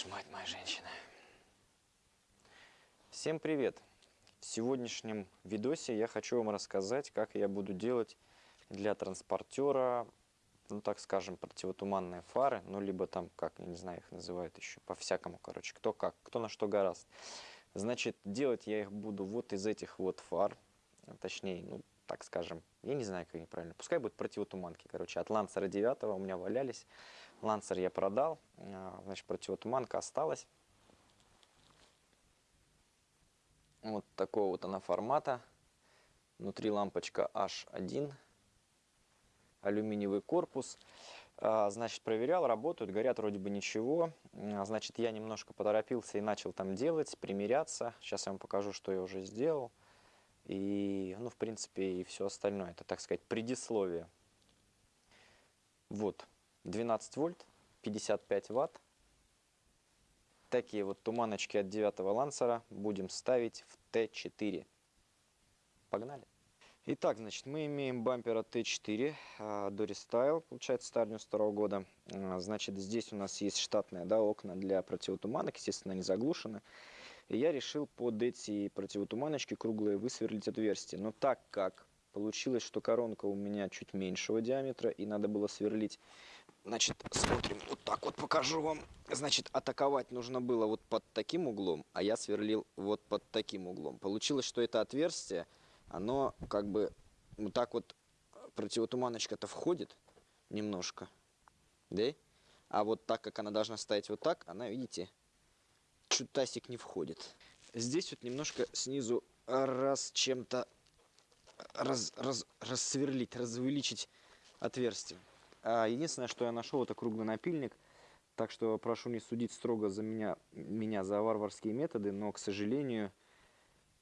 ж мать моя женщина. Всем привет! В сегодняшнем видосе я хочу вам рассказать, как я буду делать для транспортера, ну так скажем, противотуманные фары, ну либо там, как, я не знаю, их называют еще, по-всякому, короче, кто как, кто на что гораст. Значит, делать я их буду вот из этих вот фар, точнее, ну так скажем, я не знаю, как они правильно, пускай будут противотуманки, короче, от Лансера 9 у меня валялись, Лансер я продал, а, значит, противотуманка осталась. Вот такого вот она формата. Внутри лампочка H1. Алюминиевый корпус. А, значит, проверял, работают, горят вроде бы ничего. А, значит, я немножко поторопился и начал там делать, примеряться. Сейчас я вам покажу, что я уже сделал. И, ну, в принципе, и все остальное. Это, так сказать, предисловие. Вот. 12 вольт, 55 ватт. Такие вот туманочки от 9 лансера будем ставить в Т4. Погнали! Итак, значит, мы имеем бампер от Т4 Dory Style, получается, стар 92 года. А, значит, здесь у нас есть штатные да, окна для противотуманок, естественно, они заглушены. И я решил под эти противотуманочки круглые высверлить отверстие. Но так как получилось, что коронка у меня чуть меньшего диаметра, и надо было сверлить Значит, смотрим, вот так вот покажу вам. Значит, атаковать нужно было вот под таким углом, а я сверлил вот под таким углом. Получилось, что это отверстие, оно как бы вот так вот противотуманочка-то входит немножко, да? А вот так как она должна стоять вот так, она, видите, чутасик не входит. Здесь вот немножко снизу раз чем-то раз, раз, рассверлить, развеличить отверстие. А единственное, что я нашел, это круглый напильник. Так что прошу не судить строго за меня, меня за варварские методы, но, к сожалению,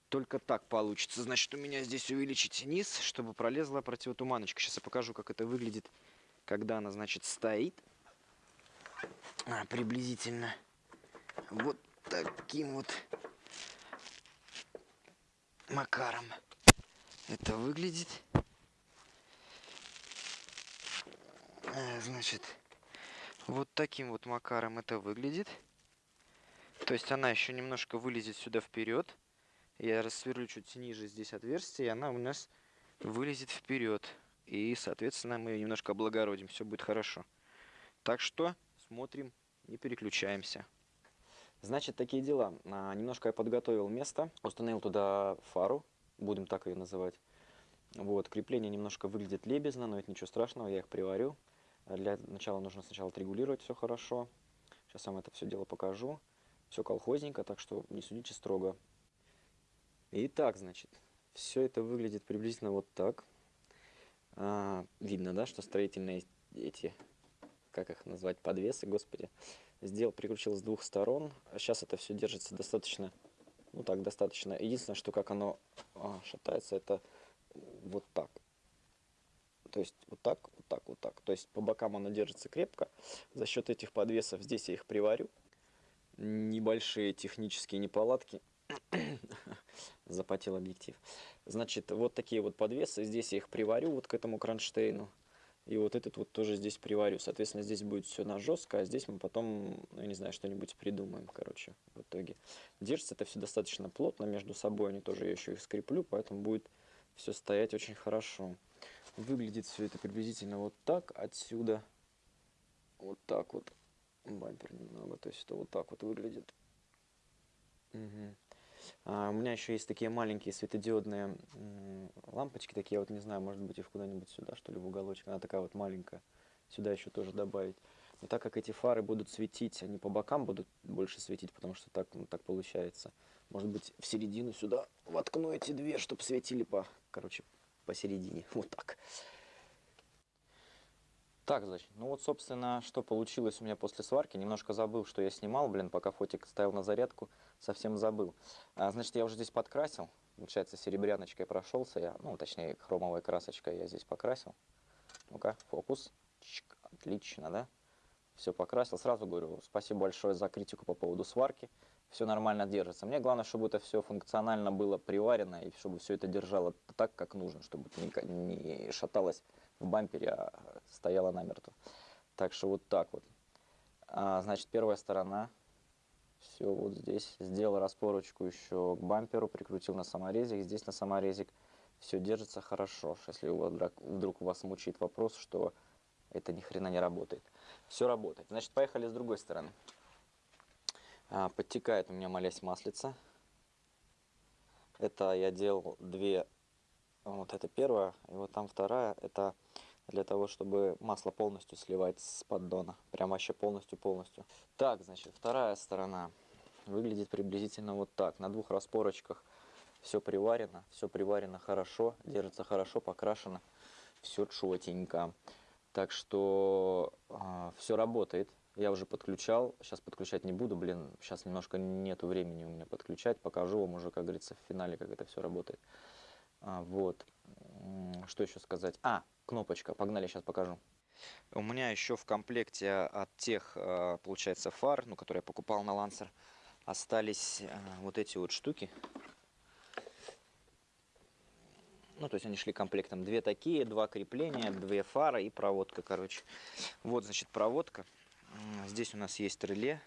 только так получится. Значит, у меня здесь увеличить низ, чтобы пролезла противотуманочка. Сейчас я покажу, как это выглядит, когда она, значит, стоит. А, приблизительно вот таким вот макаром это выглядит. Э, значит, вот таким вот макаром это выглядит. То есть она еще немножко вылезет сюда вперед. Я рассверлю чуть ниже здесь отверстие, и она у нас вылезет вперед. И, соответственно, мы ее немножко облагородим. Все будет хорошо. Так что смотрим, не переключаемся. Значит, такие дела. А, немножко я подготовил место, установил туда фару, будем так ее называть. Вот, крепление немножко выглядит лебезно, но это ничего страшного, я их приварю. Для начала нужно сначала отрегулировать все хорошо. Сейчас вам это все дело покажу. Все колхозненько, так что не судите строго. Итак, значит, все это выглядит приблизительно вот так. А, видно, да, что строительные эти, как их назвать, подвесы, господи, сделал, прикрутил с двух сторон. Сейчас это все держится достаточно, ну так, достаточно. Единственное, что как оно а, шатается, это вот так. То есть вот так, вот так, вот так. То есть по бокам она держится крепко. За счет этих подвесов здесь я их приварю. Небольшие технические неполадки. Запотел объектив. Значит, вот такие вот подвесы. Здесь я их приварю вот к этому кронштейну. И вот этот вот тоже здесь приварю. Соответственно, здесь будет все на жестко, а здесь мы потом, ну, я не знаю, что-нибудь придумаем, короче, в итоге. Держится это все достаточно плотно между собой, они тоже я еще их скреплю, поэтому будет все стоять очень хорошо. Выглядит все это приблизительно вот так отсюда. Вот так вот. Бампер немного. То есть это вот так вот выглядит. Угу. А, у меня еще есть такие маленькие светодиодные лампочки. Такие, вот не знаю, может быть их куда-нибудь сюда, что ли, в уголочек. Она такая вот маленькая. Сюда еще тоже добавить. Но так как эти фары будут светить, они по бокам будут больше светить, потому что так, ну, так получается. Может быть, в середину сюда воткну эти две, чтобы светили по, короче, посередине. Вот так. Так, значит, ну вот, собственно, что получилось у меня после сварки. Немножко забыл, что я снимал, блин, пока фотик ставил на зарядку, совсем забыл. А, значит, я уже здесь подкрасил. Получается, серебряночкой прошелся я, ну, точнее, хромовой красочкой я здесь покрасил. Ну-ка, фокус. Чик, отлично, да? Все покрасил. Сразу говорю, спасибо большое за критику по поводу сварки все нормально держится. Мне главное, чтобы это все функционально было приварено и чтобы все это держало так, как нужно, чтобы это не шаталось в бампере, а стояло намертво. Так что вот так вот. А, значит, первая сторона все вот здесь. Сделал распорочку еще к бамперу, прикрутил на саморезик, здесь на саморезик. Все держится хорошо. Если у вас, вдруг вас мучает вопрос, что это ни хрена не работает. Все работает. Значит, поехали с другой стороны. А, подтекает у меня молясь маслица. Это я делал две, вот это первая, и вот там вторая, это для того, чтобы масло полностью сливать с поддона. Прям вообще полностью-полностью. Так, значит, вторая сторона выглядит приблизительно вот так. На двух распорочках все приварено, все приварено хорошо, держится хорошо, покрашено, все четенько. Так что э, а, все работает. Я уже подключал, сейчас подключать не буду, блин, сейчас немножко нету времени у меня подключать, покажу вам уже, как говорится, в финале, как это все работает. А, вот, что еще сказать? А, кнопочка, погнали, сейчас покажу. У меня еще в комплекте от тех, а, получается, фар, ну, которые я покупал на Lancer, остались а, вот эти вот штуки. Ну, то есть они шли комплектом. Две такие, два крепления, две фары и проводка, короче. Вот, значит, проводка. Здесь у нас есть реле.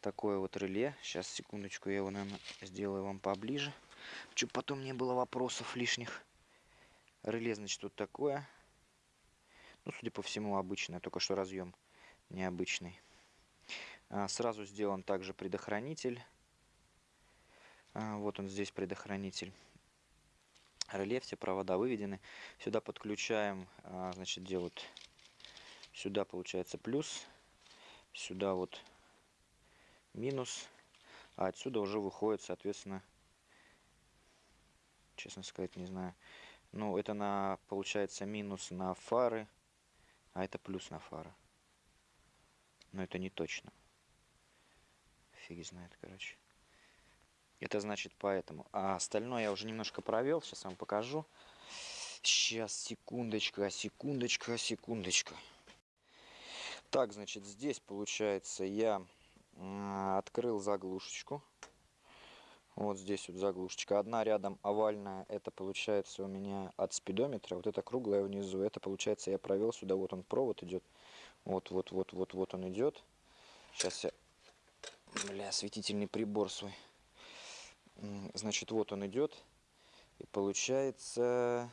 Такое вот реле. Сейчас, секундочку, я его, наверное, сделаю вам поближе. Чтобы потом не было вопросов лишних. Реле, значит, вот такое. Ну, судя по всему, обычное, только что разъем необычный. А, сразу сделан также предохранитель. А, вот он здесь предохранитель. Реле, все провода выведены. Сюда подключаем, а, значит, делают Сюда получается плюс, сюда вот минус, а отсюда уже выходит, соответственно, честно сказать, не знаю. Ну, это на, получается, минус на фары, а это плюс на фары. Но это не точно. Фиг знает, короче. Это значит поэтому. А остальное я уже немножко провел, сейчас вам покажу. Сейчас, секундочка, секундочка, секундочка. Так, значит, здесь, получается, я открыл заглушечку. Вот здесь вот заглушечка. Одна рядом овальная, это получается у меня от спидометра. Вот это круглая внизу, это получается я провел сюда. Вот он провод идет. Вот, вот, вот, вот, вот он идет. Сейчас я, бля, осветительный прибор свой. Значит, вот он идет. И получается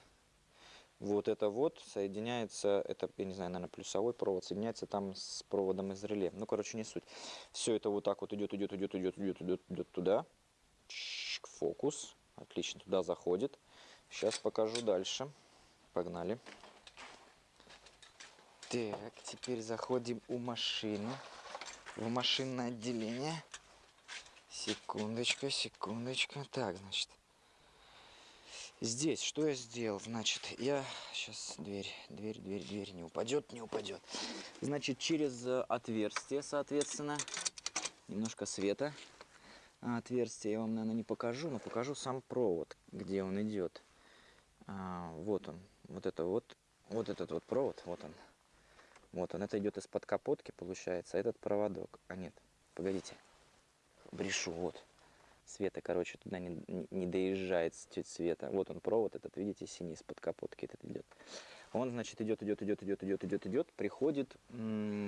вот это вот соединяется, это, я не знаю, наверное, плюсовой провод, соединяется там с проводом из реле. Ну, короче, не суть. Все это вот так вот идет, идет, идет, идет, идет, идет, идет туда. Фокус. Отлично, туда заходит. Сейчас покажу дальше. Погнали. Так, теперь заходим у машины. В машинное отделение. Секундочка, секундочка. Так, значит. Здесь что я сделал? Значит, я... Сейчас дверь, дверь, дверь, дверь не упадет, не упадет. Значит, через э, отверстие, соответственно, немножко света. А отверстие я вам, наверное, не покажу, но покажу сам провод, где он идет. А, вот он, вот это вот, вот этот вот провод, вот он. Вот он, это идет из-под капотки, получается, а этот проводок. А нет, погодите, брешу, вот света, короче, туда не, не доезжает цвета. Вот он провод этот, видите, синий из-под капотки этот идет. Он, значит, идет, идет, идет, идет, идет, идет, идет, приходит,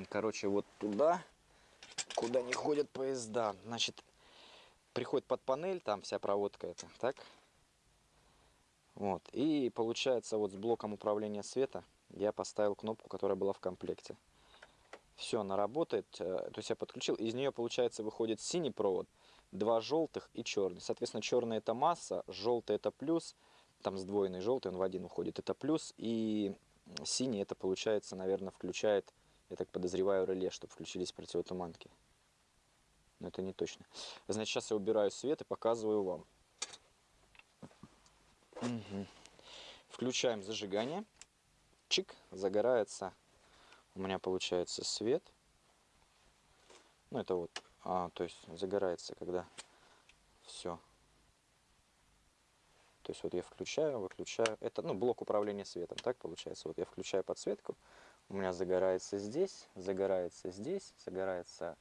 короче, вот туда, куда не ходят поезда. Значит, приходит под панель, там вся проводка это, так? Вот, и получается вот с блоком управления света я поставил кнопку, которая была в комплекте. Все, она работает, э, то есть я подключил, из нее, получается, выходит синий провод, два желтых и черный. Соответственно, черный это масса, желтый это плюс, там сдвоенный желтый, он в один уходит, это плюс, и синий это получается, наверное, включает, я так подозреваю, реле, чтобы включились противотуманки. Но это не точно. Значит, сейчас я убираю свет и показываю вам. Угу. Включаем зажигание. Чик, загорается. У меня получается свет. Ну, это вот а, то есть загорается, когда все. То есть вот я включаю, выключаю. Это ну, блок управления светом, так получается. Вот я включаю подсветку, у меня загорается здесь, загорается здесь, загорается,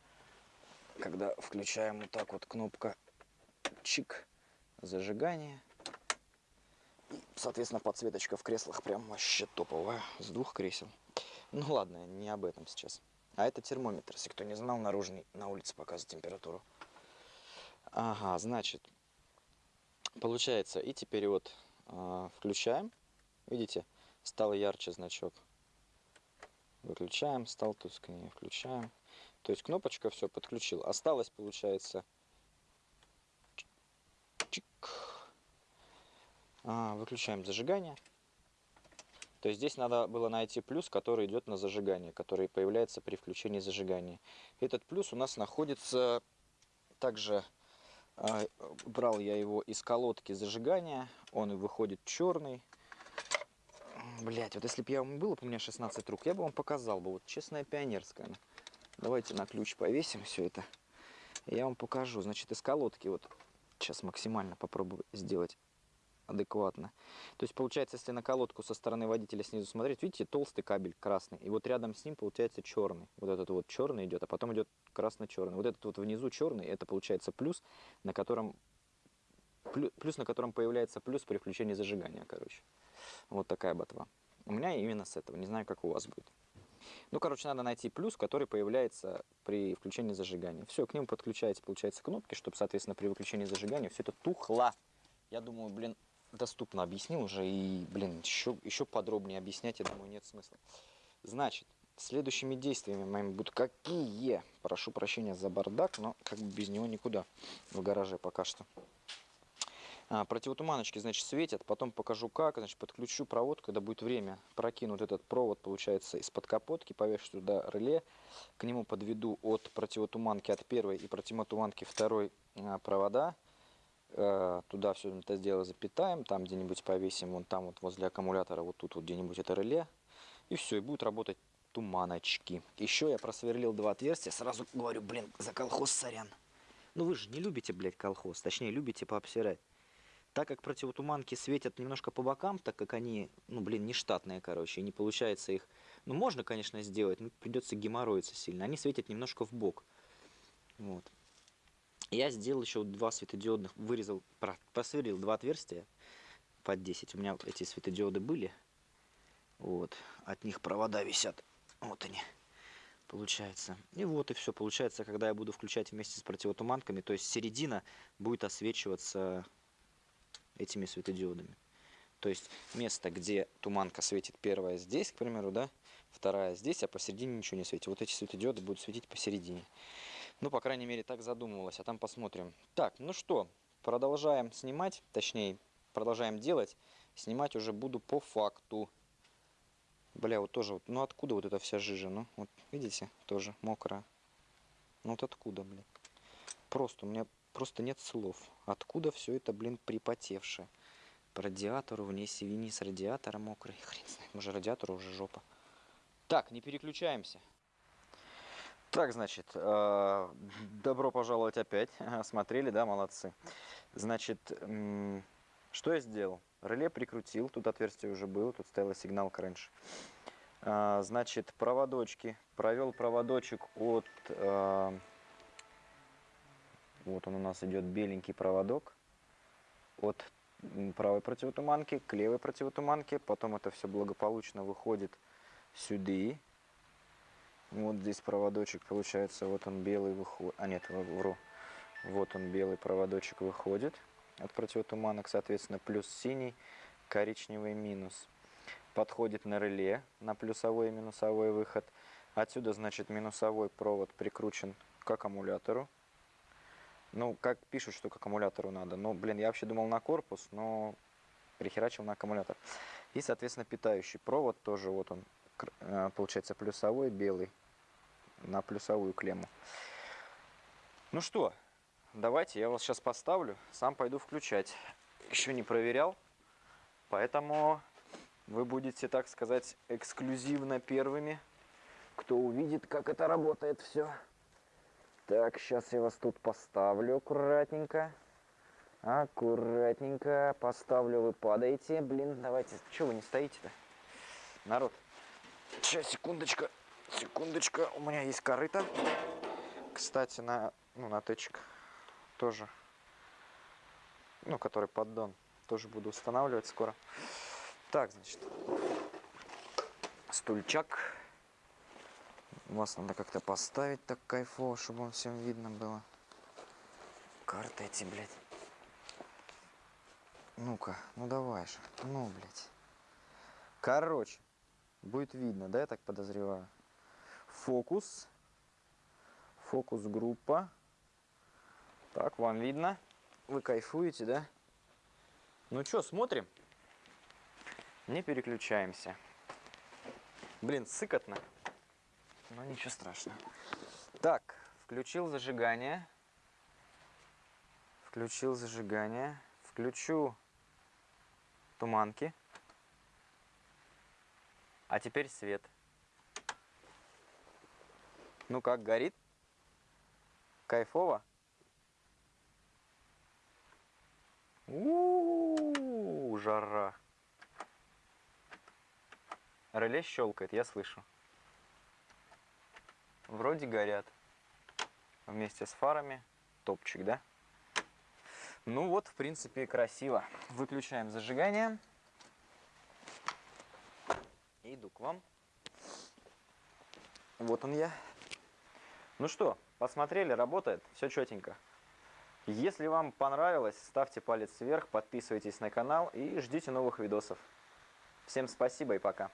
когда включаем вот так вот кнопка чик, зажигание. И, соответственно, подсветочка в креслах прям вообще топовая, с двух кресел. Ну ладно, не об этом сейчас. А это термометр, если кто не знал, наружный на улице показывает температуру. Ага, значит, получается, и теперь вот э, включаем. Видите, стал ярче значок. Выключаем, стал тускнее, включаем. То есть кнопочка все подключил. Осталось, получается, чик. А, выключаем зажигание. То есть здесь надо было найти плюс, который идет на зажигание, который появляется при включении зажигания. Этот плюс у нас находится также, э, брал я его из колодки зажигания, он выходит черный. Блять, вот если бы я вам было бы у меня 16 рук, я бы вам показал бы, вот честная пионерская. Давайте на ключ повесим все это. Я вам покажу. Значит, из колодки вот сейчас максимально попробую сделать адекватно. То есть получается, если на колодку со стороны водителя снизу смотреть, видите, толстый кабель красный, и вот рядом с ним получается черный. Вот этот вот черный идет, а потом идет красно-черный. Вот этот вот внизу черный, это получается плюс, на котором плюс, на котором появляется плюс при включении зажигания, короче. Вот такая ботва. У меня именно с этого, не знаю, как у вас будет. Ну, короче, надо найти плюс, который появляется при включении зажигания. Все, к нему подключаете, получается, кнопки, чтобы, соответственно, при выключении зажигания все это тухло. Я думаю, блин, доступно объяснил уже, и, блин, еще, еще подробнее объяснять, я думаю, нет смысла. Значит, следующими действиями моими будут какие? Прошу прощения за бардак, но как бы без него никуда в гараже пока что. А, противотуманочки, значит, светят, потом покажу как, значит, подключу провод, когда будет время, прокину вот этот провод, получается, из-под капотки, повешу туда реле, к нему подведу от противотуманки от первой и противотуманки второй а, провода, туда все это дело запитаем, там где-нибудь повесим, вон там вот возле аккумулятора, вот тут вот где-нибудь это реле. И все, и будут работать туманочки. Еще я просверлил два отверстия, сразу говорю, блин, за колхоз сорян. Ну вы же не любите, блядь, колхоз, точнее любите пообсирать. Так как противотуманки светят немножко по бокам, так как они, ну блин, не штатные, короче, и не получается их... Ну можно, конечно, сделать, но придется геморроиться сильно. Они светят немножко в бок. Вот. Я сделал еще два светодиодных, вырезал, просверлил два отверстия под 10. У меня эти светодиоды были. Вот, от них провода висят. Вот они, получается. И вот и все. Получается, когда я буду включать вместе с противотуманками, то есть середина будет освечиваться этими светодиодами. То есть место, где туманка светит первая здесь, к примеру, да, вторая здесь, а посередине ничего не светит. Вот эти светодиоды будут светить посередине. Ну, по крайней мере, так задумывалось, а там посмотрим. Так, ну что, продолжаем снимать, точнее, продолжаем делать. Снимать уже буду по факту. Бля, вот тоже, ну откуда вот эта вся жижа? Ну, вот видите, тоже мокрая. Ну вот откуда, блин? Просто, у меня просто нет слов. Откуда все это, блин, припотевшее? По радиатору, вниз и вниз радиатора мокрый. Хрен знает, может радиатор уже жопа. Так, не переключаемся. Так, значит, э, добро пожаловать опять. Смотрели, да, молодцы. Значит, что я сделал? Реле прикрутил, тут отверстие уже было, тут стояла сигналка раньше. Э, значит, проводочки. Провел проводочек от... Э, вот он у нас идет беленький проводок. От правой противотуманки к левой противотуманке. Потом это все благополучно выходит сюда вот здесь проводочек получается, вот он белый выходит, а нет, вру. Вот он белый проводочек выходит от противотуманок, соответственно, плюс синий, коричневый минус. Подходит на реле, на плюсовой и минусовой выход. Отсюда, значит, минусовой провод прикручен к аккумулятору. Ну, как пишут, что к аккумулятору надо. Ну, блин, я вообще думал на корпус, но прихерачил на аккумулятор. И, соответственно, питающий провод тоже, вот он, э, получается, плюсовой, белый на плюсовую клемму. Ну что, давайте я вас сейчас поставлю, сам пойду включать. Еще не проверял, поэтому вы будете, так сказать, эксклюзивно первыми, кто увидит, как это работает все. Так, сейчас я вас тут поставлю аккуратненько. Аккуратненько поставлю, вы падаете. Блин, давайте, что вы не стоите-то? Народ, сейчас, секундочку. Секундочку, у меня есть корыто. Кстати, на, ну, на тычек тоже, ну, который поддон, тоже буду устанавливать скоро. Так, значит, стульчак. Вас надо как-то поставить так кайфово, чтобы вам всем видно было. Карты эти, блядь. Ну-ка, ну давай же. Ну, блядь. Короче, будет видно, да, я так подозреваю? Фокус. Фокус-группа. Так, вам видно? Вы кайфуете, да? Ну что, смотрим? Не переключаемся. Блин, сыкотно. Но ничего страшного. Так, включил зажигание. Включил зажигание. Включу туманки. А теперь свет. Ну как, горит? Кайфово? У-у-у, жара. Реле щелкает, я слышу. Вроде горят. Вместе с фарами. Топчик, да? Ну вот, в принципе, красиво. Выключаем зажигание. Иду к вам. Вот он я. Ну что, посмотрели, работает, все четенько. Если вам понравилось, ставьте палец вверх, подписывайтесь на канал и ждите новых видосов. Всем спасибо и пока.